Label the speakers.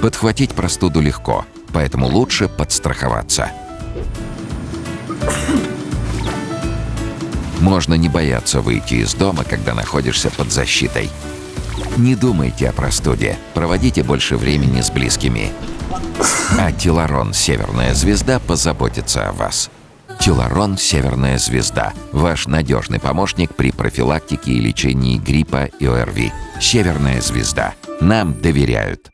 Speaker 1: Подхватить простуду легко, поэтому лучше подстраховаться. Можно не бояться выйти из дома, когда находишься под защитой. Не думайте о простуде, проводите больше времени с близкими. А Теларон «Северная звезда» позаботится о вас. Теларон «Северная звезда» – ваш надежный помощник при профилактике и лечении гриппа и ОРВИ. «Северная звезда». Нам доверяют.